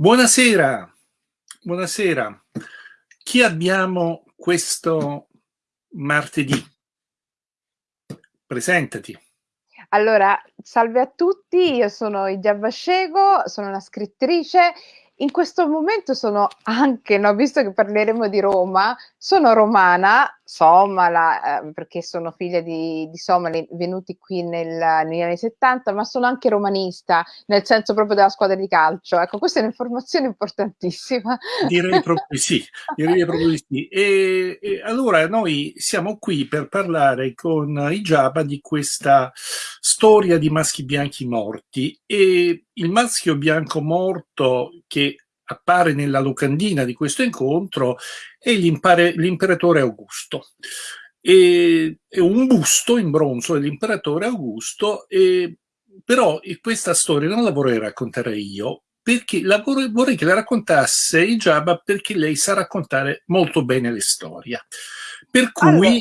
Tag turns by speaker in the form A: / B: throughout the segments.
A: Buonasera, buonasera. Chi abbiamo questo martedì? Presentati.
B: Allora, salve a tutti, io sono Ijab Scego, sono una scrittrice in questo momento sono anche, no, visto che parleremo di Roma, sono romana, somala, eh, perché sono figlia di, di somali venuti qui nel, negli anni 70, ma sono anche romanista, nel senso proprio della squadra di calcio. Ecco, questa è un'informazione importantissima.
A: Direi proprio di sì, direi proprio di sì. E, e allora noi siamo qui per parlare con Ijaba di questa storia di maschi bianchi morti e il maschio bianco morto che appare nella locandina di questo incontro è l'imperatore Augusto. E, è un busto in bronzo dell'imperatore Augusto, e, però questa storia non la vorrei raccontare io, perché la vorrei, vorrei che la raccontasse Ijaba perché lei sa raccontare molto bene le storie. Per cui... Allora,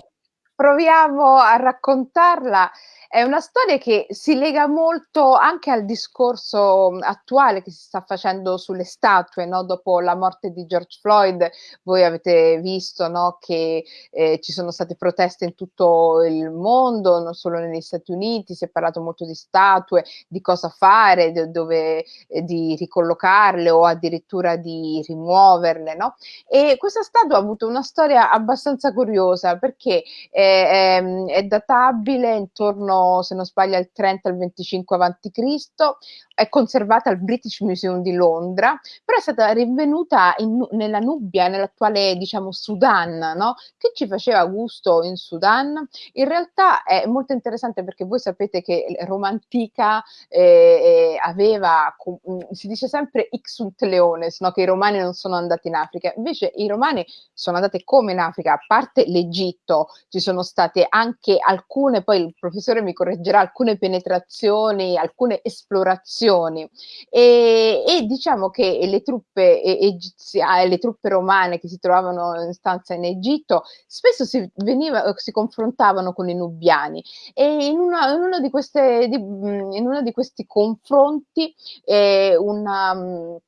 B: proviamo a raccontarla è una storia che si lega molto anche al discorso attuale che si sta facendo sulle statue, no? dopo la morte di George Floyd, voi avete visto no? che eh, ci sono state proteste in tutto il mondo, non solo negli Stati Uniti, si è parlato molto di statue, di cosa fare, di, dove, eh, di ricollocarle o addirittura di rimuoverle. No? E questa statua ha avuto una storia abbastanza curiosa perché è, è, è databile intorno se non sbaglio, al 30 al 25 avanti Cristo, è conservata al British Museum di Londra, però è stata rinvenuta in, nella Nubia, nell'attuale, diciamo, Sudan, no? Che ci faceva gusto in Sudan? In realtà è molto interessante perché voi sapete che Roma antica eh, eh aveva, si dice sempre ixunt leones, no? Che i romani non sono andati in Africa, invece i romani sono andati come in Africa, a parte l'Egitto, ci sono state anche alcune, poi il professore mi mi correggerà, alcune penetrazioni, alcune esplorazioni. E, e diciamo che le truppe egiziane, le truppe romane che si trovavano in stanza in Egitto spesso si, veniva, si confrontavano con i nubiani. E in, una, in, uno, di queste, di, in uno di questi confronti eh, una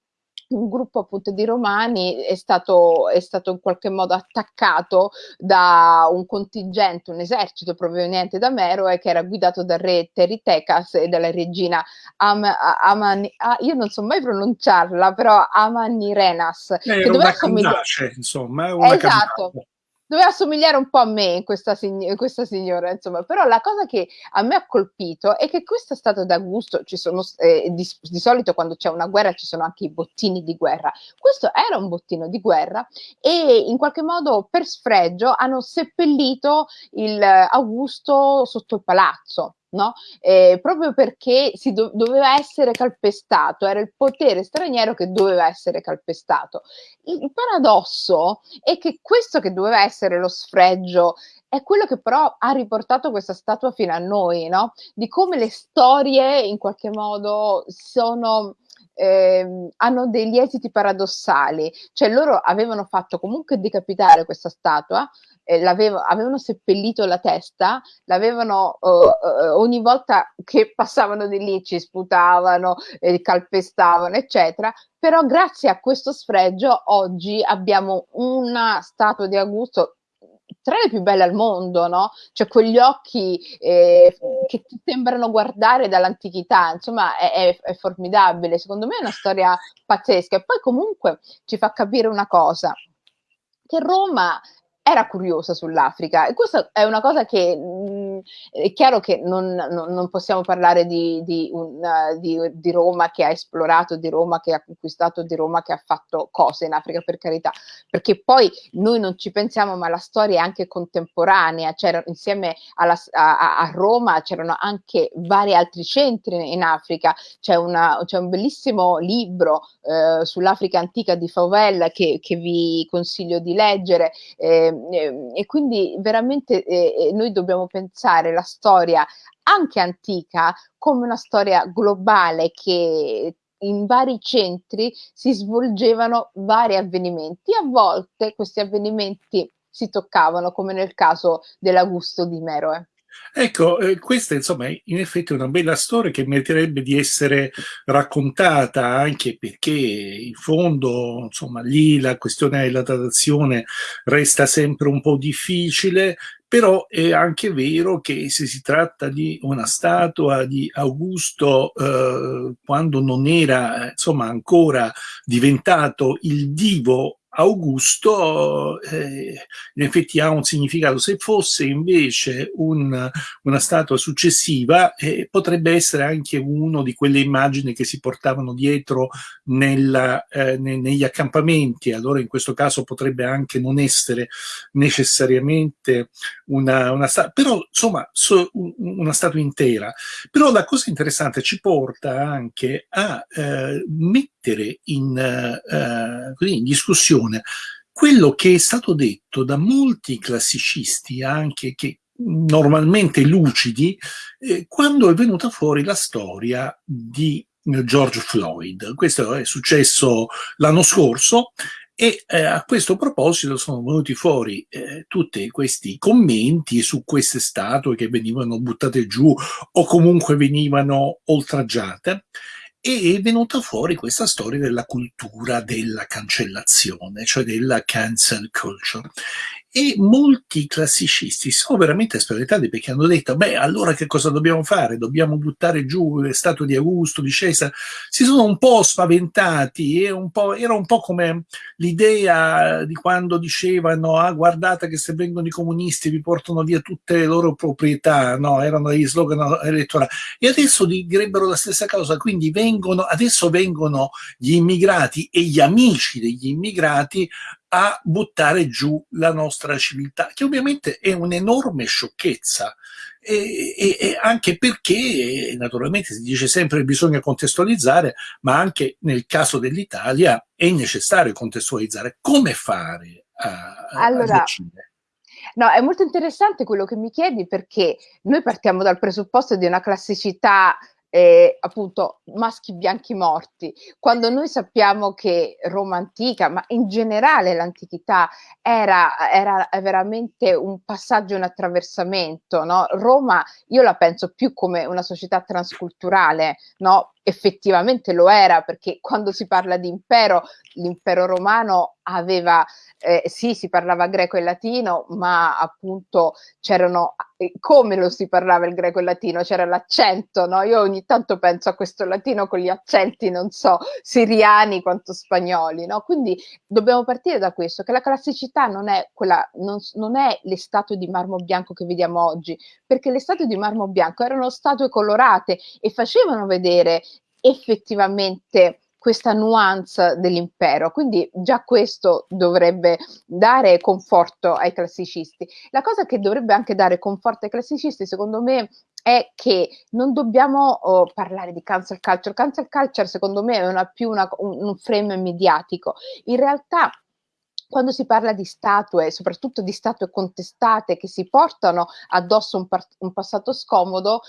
B: un gruppo appunto di romani è stato, è stato in qualche modo attaccato da un contingente, un esercito proveniente da Meroe che era guidato dal re Teritecas e dalla regina Am, Amani, ah, io non so mai pronunciarla, però Amanirenas.
A: Eh, che doveva condace, insomma,
B: una esatto. Camminata doveva assomigliare un po' a me questa, questa, signora, insomma, però la cosa che a me ha colpito è che questo è stato da sono, eh, di, di, solito quando c'è una guerra ci sono anche i bottini di guerra, questo era un bottino di guerra e in qualche modo per sfregio hanno seppellito il Augusto sotto il palazzo, no? Eh, proprio perché si do- doveva essere calpestato, era il potere straniero che doveva essere calpestato. Il, paradosso è che questo che doveva essere lo sfregio è quello che però ha riportato questa statua fino a noi, no? Di come le storie in qualche modo sono eh, hanno degli esiti paradossali, cioè loro avevano fatto comunque decapitare questa statua, eh, avevano seppellito la testa, l'avevano uh, uh, ogni volta che passavano di lì ci sputavano, eh, calpestavano, eccetera. Però grazie a questo sfregio oggi abbiamo una statua di Augusto tra le più belle al mondo, no? Cioè quegli occhi eh, che ti sembrano guardare dall'antichità, insomma è, è, è, formidabile, secondo me è una storia pazzesca e poi comunque ci fa capire una cosa, che Roma era curiosa sull'Africa. E questa è una cosa che mh, mm, è chiaro che non, non, non possiamo parlare di, di, un, uh, di, di, Roma che ha esplorato, di Roma che ha conquistato, di Roma che ha fatto cose in Africa per carità, perché poi noi non ci pensiamo ma la storia è anche contemporanea, c'era insieme alla, a, a, Roma c'erano anche vari altri centri in Africa, c'è, una, c'è un bellissimo libro uh, sull'Africa antica di Fauvel che, che vi consiglio di leggere. Eh, Ehm, e quindi veramente eh, eh, noi dobbiamo pensare la storia anche antica come una storia globale che in vari centri si svolgevano vari avvenimenti. A volte questi avvenimenti si toccavano, come nel caso dell'Augusto di Meroe.
A: Ecco, eh, questa insomma in effetti è una bella storia che meriterebbe di essere raccontata anche perché in fondo insomma lì la questione della datazione resta sempre un po' difficile, però è anche vero che se si tratta di una statua di Augusto eh, quando non era insomma ancora diventato il divo Augusto eh, in effetti ha un significato. Se fosse invece un, una statua successiva, eh, potrebbe essere anche uno di quelle immagini che si portavano dietro nella, eh, ne, negli accampamenti. Allora in questo caso potrebbe anche non essere necessariamente una, una statua, però insomma so, una statua intera. Però la cosa interessante ci porta anche a eh, mettere in, eh, così, in discussione quello che è stato detto da molti classicisti, anche che normalmente lucidi, eh, quando è venuta fuori la storia di George Floyd. Questo è successo l'anno scorso e eh, a questo proposito sono venuti fuori eh, tutti questi commenti su queste statue che venivano buttate giù o comunque venivano oltraggiate e è venuta fuori questa storia della cultura della cancellazione, cioè della cancel culture. E molti classicisti sono veramente spaventati perché hanno detto, beh, allora che cosa dobbiamo fare? Dobbiamo buttare giù le statue di Augusto, di Cesare? Si sono un po' spaventati, un po', era un po' come l'idea di quando dicevano, ah, guardate che se vengono i comunisti vi portano via tutte le loro proprietà, no? Erano gli slogan elettorali. E adesso direbbero la stessa cosa, quindi vengono, adesso vengono gli immigrati e gli amici degli immigrati a buttare giù la nostra civiltà, che ovviamente è un'enorme sciocchezza. E, e, e, anche perché naturalmente si dice sempre che bisogna contestualizzare, ma anche nel caso dell'Italia è necessario contestualizzare. Come fare a, allora, a decidere?
B: No, è molto interessante quello che mi chiedi perché noi partiamo dal presupposto di una classicità eh, appunto maschi bianchi morti, quando noi sappiamo che Roma antica, ma in generale l'antichità era, era veramente un passaggio, un attraversamento, no? Roma io la penso più come una società transculturale, no? Effettivamente lo era perché quando si parla di impero, l'impero romano aveva, eh, sì, si parlava greco e latino, ma appunto c'erano, eh, come lo si parlava il greco e il latino? C'era l'accento, no? Io ogni tanto penso a questo latino con gli accenti, non so, siriani quanto spagnoli, no? Quindi dobbiamo partire da questo, che la classicità non è quella, non, non è le statue di marmo bianco che vediamo oggi, perché le statue di marmo bianco erano statue colorate e facevano vedere effettivamente questa nuance dell'impero. Quindi già questo dovrebbe dare conforto ai classicisti. La cosa che dovrebbe anche dare conforto ai classicisti, secondo me, è che non dobbiamo oh, parlare di cancel culture. Cancel culture, secondo me, è una, più una, un, un frame mediatico. In realtà quando si parla di statue, soprattutto di statue contestate che si portano addosso un, un passato scomodo,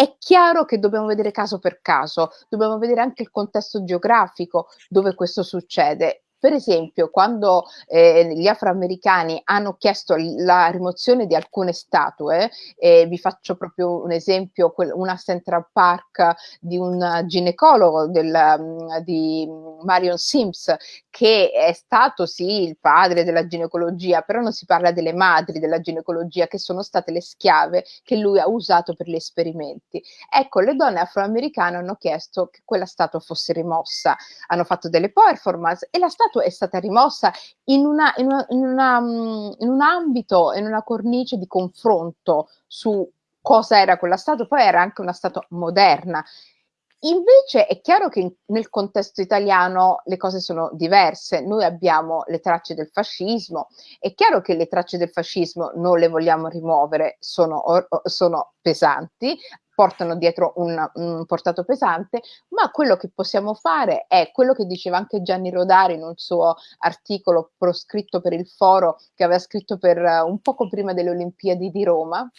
B: è chiaro che dobbiamo vedere caso per caso, dobbiamo vedere anche il contesto geografico dove questo succede. Per esempio, quando eh, gli afroamericani hanno chiesto la rimozione di alcune statue, eh, vi faccio proprio un esempio, una Central Park di un ginecologo del, um, di Marion Sims, che è stato sì il padre della ginecologia, però non si parla delle madri della ginecologia, che sono state le schiave che lui ha usato per gli esperimenti. Ecco, le donne afroamericane hanno chiesto che quella statua fosse rimossa, hanno fatto delle performance e la statua è stata rimossa in, una, in, una, in, una, mm, in un ambito, in una cornice di confronto su cosa era quella statua, poi era anche una statua moderna. Invece è chiaro che nel contesto italiano le cose sono diverse. Noi abbiamo le tracce del fascismo, è chiaro che le tracce del fascismo non le vogliamo rimuovere, sono, sono pesanti, portano dietro un, un, portato pesante, ma quello che possiamo fare è quello che diceva anche Gianni Rodari in un suo articolo proscritto per il foro che aveva scritto per uh, un poco prima delle Olimpiadi di Roma,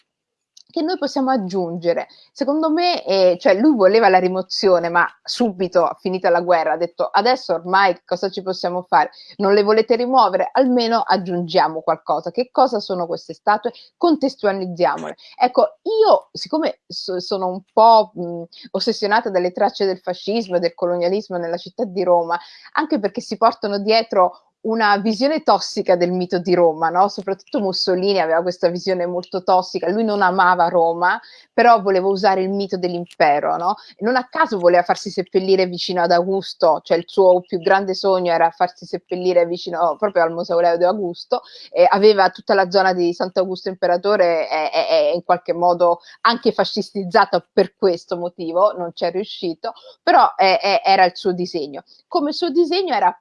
B: che noi possiamo aggiungere. Secondo me, eh, cioè lui voleva la rimozione, ma subito, finita la guerra, ha detto adesso ormai cosa ci possiamo fare? Non le volete rimuovere? Almeno aggiungiamo qualcosa. Che cosa sono queste statue? Contestualizziamole. Ecco, io, siccome so, sono un po' mh, ossessionata dalle tracce del fascismo e del colonialismo nella città di Roma, anche perché si portano dietro una visione tossica del mito di Roma, no? soprattutto Mussolini aveva questa visione molto tossica, lui non amava Roma, però voleva usare il mito dell'impero, no? non a caso voleva farsi seppellire vicino ad Augusto, cioè il suo più grande sogno era farsi seppellire vicino proprio al mausoleo di Augusto, eh, aveva tutta la zona di Sant'Augusto Imperatore è, è, è in qualche modo anche fascistizzata per questo motivo, non ci è riuscito, però è, era il suo disegno. Come suo disegno era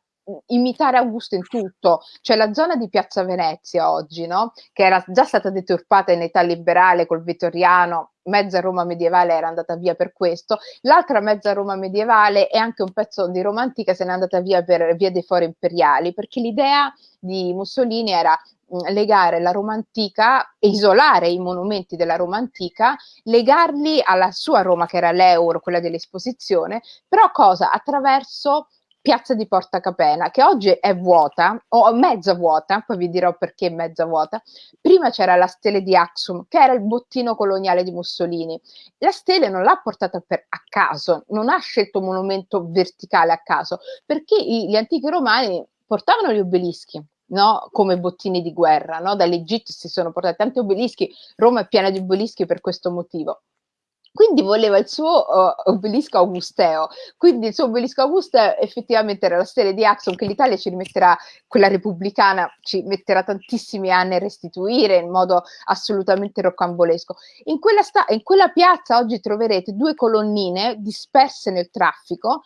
B: imitare Augusto in tutto, cioè la zona di Piazza Venezia oggi, no? che era già stata deturpata in età liberale col Vittoriano, mezza Roma medievale era andata via per questo, l'altra mezza Roma medievale e anche un pezzo di Roma antica se n'è andata via per via dei fori imperiali, perché l'idea di Mussolini era legare la Roma antica, isolare i monumenti della Roma antica, legarli alla sua Roma che era l'euro, quella dell'esposizione, però cosa? Attraverso piazza di Porta Capena, che oggi è vuota, o mezza vuota, poi vi dirò perché mezza vuota. Prima c'era la stele di Axum, che era il bottino coloniale di Mussolini. La stele non l'ha portata per, a caso, non ha scelto un monumento verticale a caso, perché i, gli antichi romani portavano gli obelischi, No? come bottini di guerra. No? Dall'Egitto si sono portati tanti obelischi, Roma è piena di obelischi per questo motivo. Quindi voleva il suo uh, obelisco augusteo, quindi il suo obelisco augusteo effettivamente era la stele di Axon che l'Italia ci rimetterà, quella repubblicana ci metterà tantissimi anni a restituire in modo assolutamente rocambolesco. In quella, sta- in quella piazza oggi troverete due colonnine disperse nel traffico.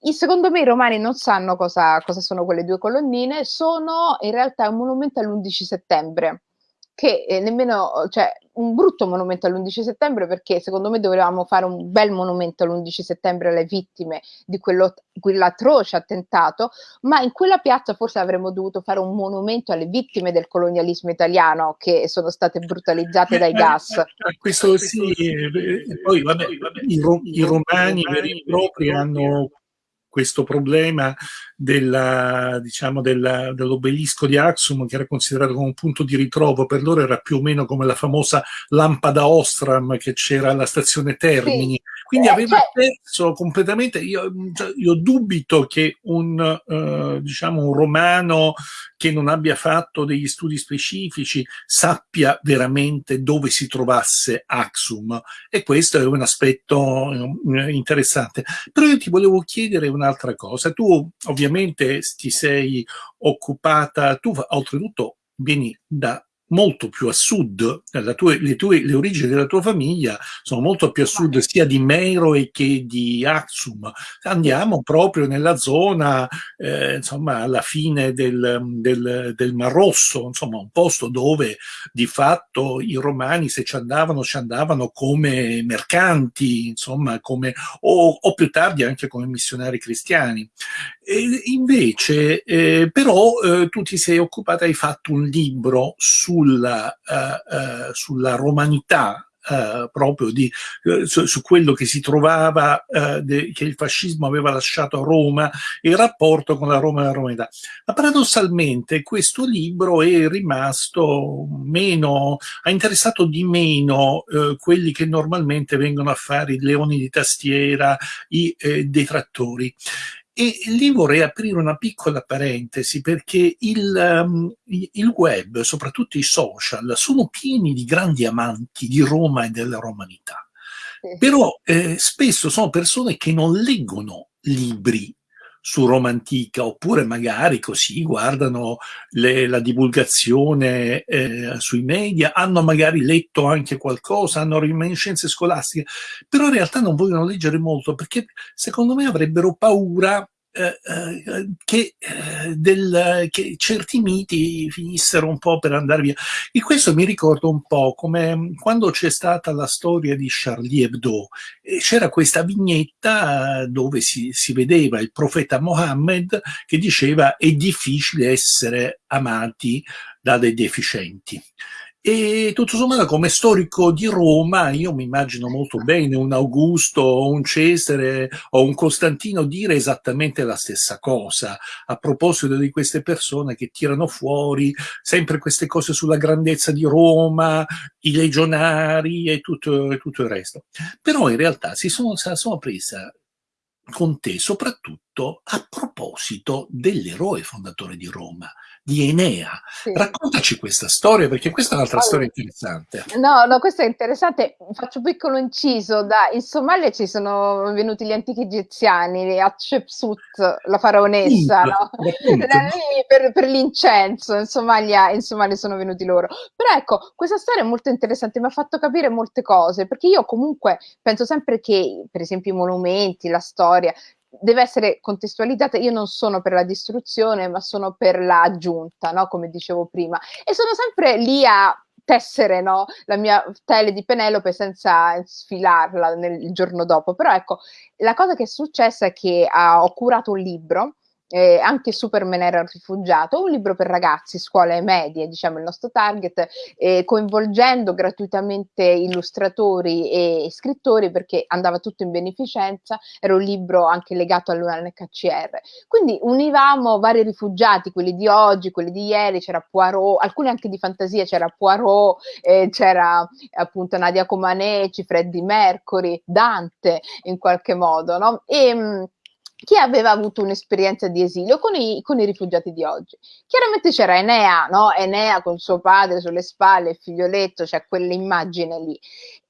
B: Secondo me i romani non sanno cosa, cosa, sono quelle due colonnine, sono in realtà un monumento all'11 settembre che eh, nemmeno, cioè, un brutto monumento all'11 settembre perché secondo me dovevamo fare un bel monumento all'11 settembre alle vittime di quello, quell'atroce attentato, ma in quella piazza forse avremmo dovuto fare un monumento alle vittime del colonialismo italiano che sono state brutalizzate dai gas.
A: Eh, questo sì, poi vabbè, i, i romani veri e propri hanno questo problema della, diciamo, della, dell'obelisco di Axum, che era considerato come un punto di ritrovo, per loro era più o meno come la famosa lampada Ostram che c'era alla stazione Termini. Sì. Quindi eh, aveva cioè perso completamente. Io, cioè, io, dubito che un, uh, diciamo, un romano che non abbia fatto degli studi specifici sappia veramente dove si trovasse Axum. E questo è un aspetto uh, interessante. Però io ti volevo chiedere una un'altra cosa. Tu ovviamente ti sei occupata, tu oltretutto vieni da molto più a sud, tue, le, tue, le, origini della tua famiglia sono molto più a sud sia di Meroe che di Axum. Andiamo proprio nella zona, eh, insomma, alla fine del, del, del, Mar Rosso, insomma, un posto dove di fatto i romani se ci andavano, ci andavano come mercanti, insomma, come, o, o più tardi anche come missionari cristiani. E invece, eh, però, eh, tu ti sei occupata, hai fatto un libro sulla, uh, uh, sulla romanità Uh, proprio di, uh, su, su, quello che si trovava, uh, de, che il fascismo aveva lasciato a Roma e il rapporto con la Roma e la romanità. Ma paradossalmente questo libro è rimasto meno, ha interessato di meno quelli che normalmente vengono a fare i leoni di tastiera, i eh, detrattori. E lì vorrei aprire una piccola parentesi perché il, um, il, web, soprattutto i social, sono pieni di grandi amanti di Roma e della romanità. Però eh, spesso sono persone che non leggono libri su Roma Antica, oppure magari così guardano le, la divulgazione eh, sui media, hanno magari letto anche qualcosa, hanno reminiscenze scolastiche, però in realtà non vogliono leggere molto perché secondo me avrebbero paura che, eh, del, che, certi miti finissero un po' per andare via. E questo mi ricorda un po' come quando c'è stata la storia di Charlie Hebdo, c'era questa vignetta dove si, si vedeva il profeta Mohammed che diceva è difficile essere amati da dei deficienti. E tutto sommato come storico di Roma io mi immagino molto bene un Augusto o un Cesare o un Costantino dire esattamente la stessa cosa a proposito di queste persone che tirano fuori sempre queste cose sulla grandezza di Roma, i legionari e tutto, e tutto il resto. Però in realtà si sono, sono presa con te soprattutto a proposito dell'eroe fondatore di Roma, di Enea. Sì. Raccontaci questa storia, perché questa è un'altra allora, storia interessante.
B: No, no, questa è interessante. Faccio un piccolo inciso. Da, in Somalia ci sono venuti gli antichi egiziani, Hatshepsut, la faraonessa, no? per, per l'incenso. In Somalia, in Somalia sono venuti loro. Però ecco, questa storia è molto interessante, mi ha fatto capire molte cose, perché io comunque penso sempre che, per esempio, i monumenti, la storia, deve essere contestualizzata. Io non sono per la distruzione, ma sono per l'aggiunta, no? come dicevo prima. E sono sempre lì a tessere no? la mia tele di Penelope senza sfilarla nel, il giorno dopo. Però ecco, la cosa che è successa è che ah, ho curato un libro eh, anche Superman era un rifugiato, un libro per ragazzi, scuole medie, diciamo il nostro target, eh, coinvolgendo gratuitamente illustratori e scrittori perché andava tutto in beneficenza, era un libro anche legato all'UNHCR. Quindi univamo vari rifugiati, quelli di oggi, quelli di ieri, c'era Poirot, alcuni anche di fantasia, c'era Poirot, eh, c'era appunto Nadia Comaneci, Freddie Mercury, Dante in qualche modo, no? E, chi aveva avuto un'esperienza di esilio con i, con i, rifugiati di oggi. Chiaramente c'era Enea, no? Enea con suo padre sulle spalle, il figlioletto, c'è cioè quell'immagine lì.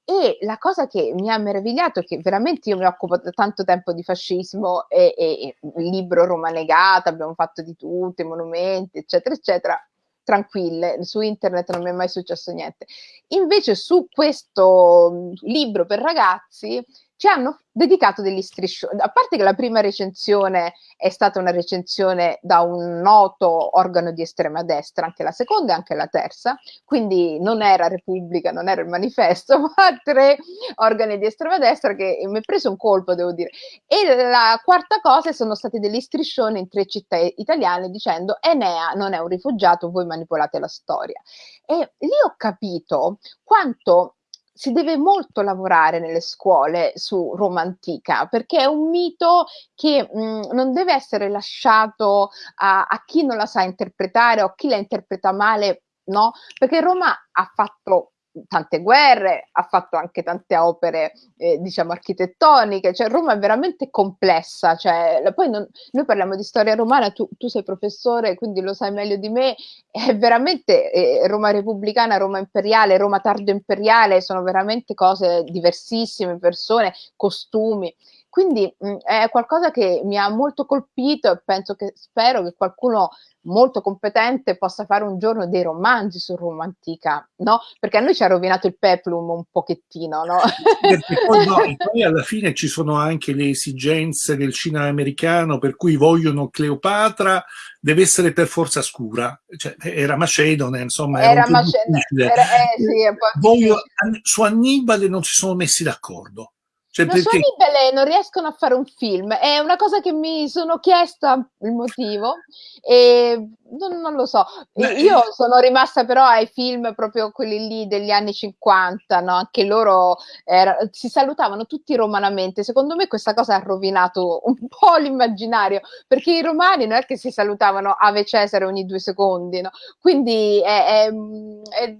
B: E la cosa che mi ha meravigliato è che veramente io mi occupo da tanto tempo di fascismo e, e, e libro Roma negata, abbiamo fatto di tutto, i monumenti, eccetera, eccetera, tranquille, su internet non mi è mai successo niente. Invece su questo libro per ragazzi ci hanno dedicato degli striscioni. A parte che la prima recensione è stata una recensione da un noto organo di estrema destra, anche la seconda e anche la terza, quindi non era Repubblica, non era il manifesto, ma tre organi di estrema destra che mi ha preso un colpo, devo dire. E la quarta cosa sono stati degli striscioni in tre città italiane dicendo Enea non è un rifugiato, voi manipolate la storia. E lì ho capito quanto si deve molto lavorare nelle scuole su Roma antica perché è un mito che mh, mm, non deve essere lasciato a, a, chi non la sa interpretare o a chi la interpreta male, no? Perché Roma ha fatto tante guerre, ha fatto anche tante opere, eh, diciamo, architettoniche, cioè Roma è veramente complessa, cioè, poi non, noi parliamo di storia romana, tu, tu, sei professore, quindi lo sai meglio di me, è veramente eh, Roma repubblicana, Roma imperiale, Roma tardo imperiale, sono veramente cose diversissime, persone, costumi. Quindi mh, è qualcosa che mi ha molto colpito e penso che spero che qualcuno molto competente possa fare un giorno dei romanzi su Roma antica, no? Perché a noi ci ha rovinato il peplum un pochettino, no?
A: Poi, no, poi alla fine ci sono anche le esigenze del cinema americano per cui vogliono Cleopatra deve essere per forza scura, cioè, era Macedone, insomma.
B: Era, era Macedone. Era, eh, sì,
A: Voglio, su Annibale non si sono messi d'accordo.
B: Cioè, non perché... so belle, non riescono a fare un film, è una cosa che mi sono chiesta il motivo e non, non lo so. Io sono rimasta però ai film proprio quelli lì degli anni 50, no? anche loro era, si salutavano tutti romanamente. Secondo me questa cosa ha rovinato un po' l'immaginario, perché i romani non è che si salutavano Ave Cesare ogni due secondi, no? quindi è, è, è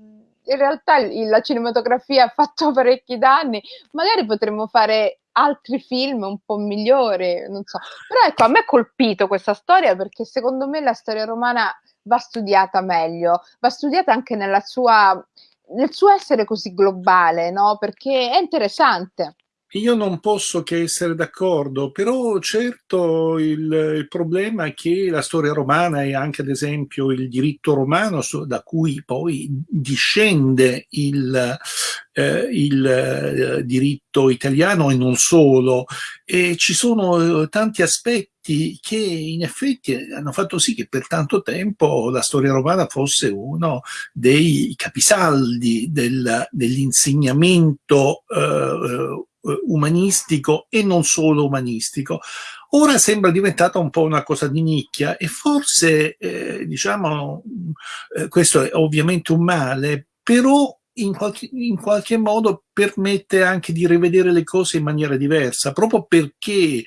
B: in realtà la cinematografia ha fatto parecchi danni, magari potremmo fare altri film un po' migliori, non so. Però ecco, a me ha colpito questa storia perché secondo me la storia romana va studiata meglio, va studiata anche nella sua, nel suo essere così globale, no? Perché è interessante.
A: Io non posso che essere d'accordo, però certo il, il, problema è che la storia romana e anche ad esempio il diritto romano da cui poi discende il, eh, il eh, diritto italiano e non solo, e ci sono eh, tanti aspetti che in effetti hanno fatto sì che per tanto tempo la storia romana fosse uno dei capisaldi del, dell'insegnamento eh, eh, umanistico e non solo umanistico. Ora sembra diventata un po' una cosa di nicchia e forse, eh, diciamo, eh, questo è ovviamente un male però in qualche, in qualche modo permette anche di rivedere le cose in maniera diversa, proprio perché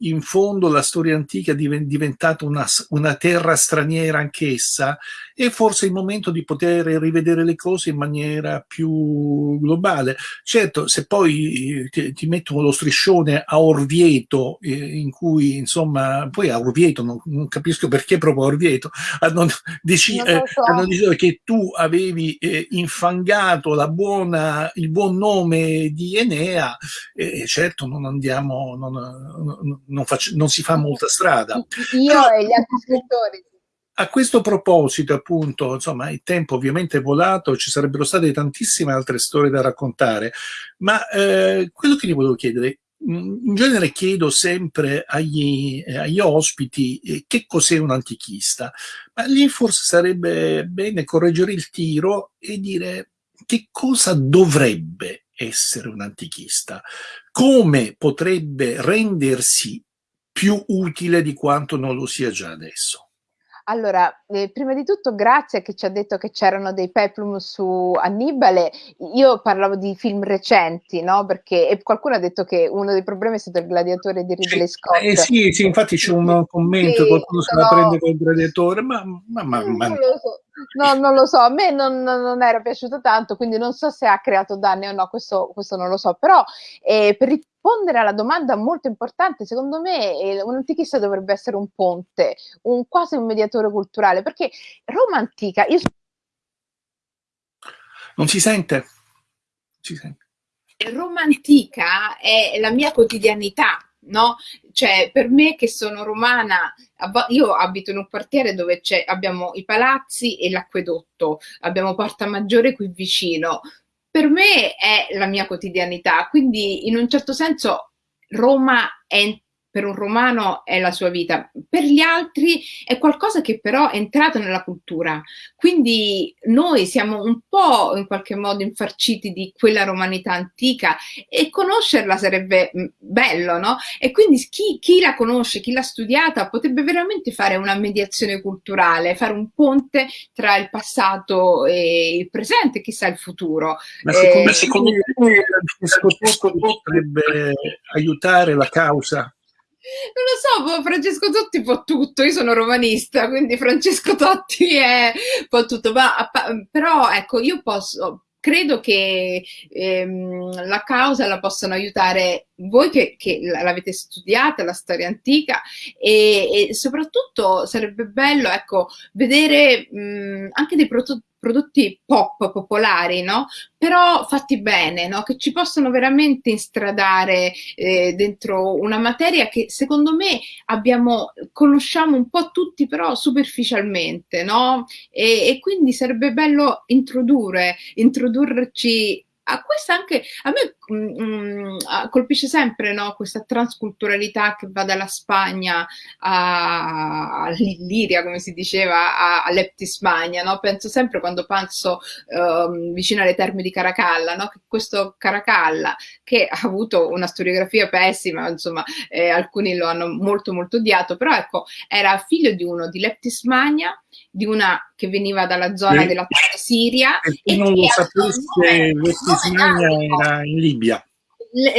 A: in fondo la storia antica è diventata una, una terra straniera anch'essa, è forse il momento di poter rivedere le cose in maniera più globale. Certo, se poi eh, ti, ti mettono lo striscione a Orvieto, eh, in cui insomma, poi a Orvieto, non, non capisco perché proprio a Orvieto, hanno, dici, eh, so. hanno deciso che tu avevi eh, infangato la buona, il buon nome nome di Enea, e certo non andiamo, non, non, faccio, non si fa molta strada.
B: Io Però, e gli altri scrittori.
A: A questo proposito, appunto, insomma, il tempo ovviamente è volato, ci sarebbero state tantissime altre storie da raccontare, ma eh, quello che gli volevo chiedere, in genere chiedo sempre agli, agli ospiti eh, che cos'è un antichista, ma lì forse sarebbe bene correggere il tiro e dire che cosa dovrebbe essere un antichista, come potrebbe rendersi più utile di quanto non lo sia già adesso.
B: Allora, eh, prima di tutto grazie che ci ha detto che c'erano dei peplum su Annibale. Io parlavo di film recenti, no? Perché qualcuno ha detto che uno dei problemi è stato il gladiatore di Ridley Scott.
A: Eh sì, sì, infatti c'è un commento, sì, qualcuno se la prende col gladiatore, ma, ma, ma, ma...
B: Non, lo so. No, non lo so, a me non, non, era piaciuto tanto, quindi non so se ha creato danni o no, questo, questo non lo so, però eh, per rispondere alla domanda molto importante, secondo me eh, un antichista dovrebbe essere un ponte, un, quasi un mediatore culturale, perché Roma antica... Io...
A: Non si sente? Si sente.
B: Roma antica è la mia quotidianità, no? Cioè, per me che sono romana, io abito in un quartiere dove abbiamo i palazzi e l'acquedotto, abbiamo Porta Maggiore qui vicino, per me è la mia quotidianità, quindi in un certo senso Roma è per un romano è la sua vita, per gli altri è qualcosa che però è entrato nella cultura. Quindi noi siamo un po' in qualche modo infarciti di quella romanità antica e conoscerla sarebbe mm, bello, no? E quindi chi, chi la conosce, chi l'ha studiata, potrebbe veramente fare una mediazione culturale, fare un ponte tra il passato e il presente, chissà il futuro.
A: Ma secondo, eh, secondo me Francesco potrebbe aiutare la causa
B: non lo so, Francesco Totti può tutto, io sono romanista, quindi Francesco Totti è può tutto, ma, però ecco, io posso, credo che ehm, la causa la possano aiutare voi che, che l'avete studiata, la storia antica e, e, soprattutto sarebbe bello ecco, vedere mh, anche dei prototipi prodotti pop popolari, no? Però fatti bene, no? Che ci possono veramente instradare eh, dentro una materia che secondo me abbiamo, conosciamo un po' tutti, però superficialmente, no? E, e quindi sarebbe bello introdurre, introdurci a questa anche a me mh, mm, mm, colpisce sempre no, questa transculturalità che va dalla Spagna all'Illiria, come si diceva, all'Eptismania. No? Penso sempre quando penso uh, vicino alle terme di Caracalla, no? che questo Caracalla, che ha avuto una storiografia pessima, insomma, eh, alcuni lo hanno molto molto odiato, però ecco, era figlio di uno di Leptismania di una che veniva dalla zona della Siria.
A: E chi non lo sapesse, Leptismania era in Libia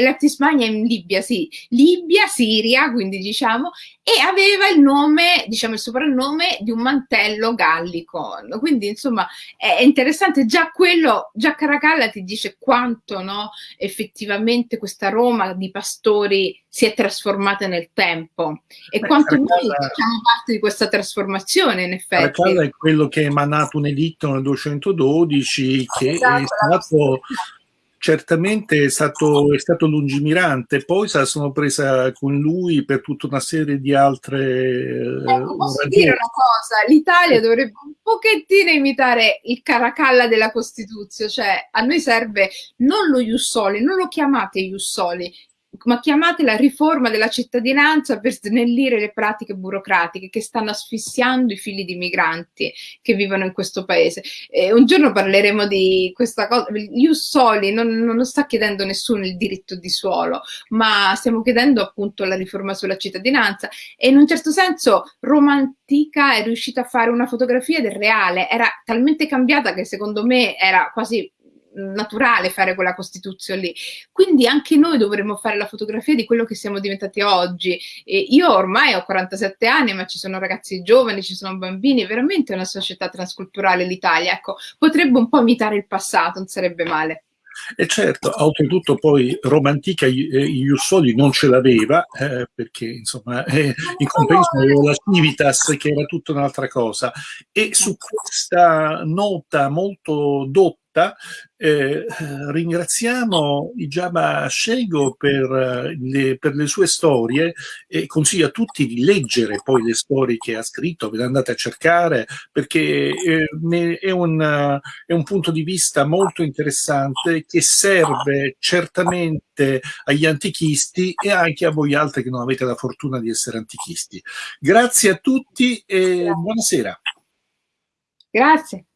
B: la Tismania in Libia, sì, Libia, Siria, quindi diciamo, e aveva il nome, diciamo il soprannome di un mantello gallico, quindi insomma è interessante, già quello, già Caracalla ti dice quanto no, effettivamente questa Roma di pastori si è trasformata nel tempo. E Beh, quanto Caracalla, noi facciamo parte di questa trasformazione in effetti.
A: Caracalla è quello che ha emanato un editto nel 212 che esatto, è stato certamente è stato, è stato, lungimirante, poi se la sono presa con lui per tutta una serie di altre...
B: Ecco, posso ragioni. dire una cosa? L'Italia dovrebbe un pochettino imitare il Caracalla della Costituzione, cioè a noi serve non lo Jussoli, non lo chiamate Jussoli, ma chiamatela riforma della cittadinanza per snellire le pratiche burocratiche che stanno asfissiando i figli di migranti che vivono in questo paese. E un giorno parleremo di questa cosa, Ius Soli non, non sta chiedendo nessuno il diritto di suolo, ma stiamo chiedendo appunto la riforma sulla cittadinanza e in un certo senso Romantica è riuscita a fare una fotografia del reale, era talmente cambiata che secondo me era quasi naturale fare quella Costituzione lì. Quindi anche noi dovremmo fare la fotografia di quello che siamo diventati oggi. E io ormai ho 47 anni, ma ci sono ragazzi giovani, ci sono bambini, veramente è una società transculturale l'Italia. Ecco, potrebbe un po' imitare il passato, non sarebbe male.
A: E certo, oltretutto poi Romantica Iussoli non ce l'aveva, eh, perché insomma eh, in compenso aveva la Civitas che era tutta un'altra cosa. E su questa nota molto dotta eh, ringraziamo Ijaba Shego per le, per le, sue storie e consiglio a tutti di leggere poi le storie che ha scritto, ve le andate a cercare perché eh, è, un, è un punto di vista molto interessante che serve certamente agli antichisti e anche a voi altri che non avete la fortuna di essere antichisti. Grazie a tutti e buonasera.
B: Grazie.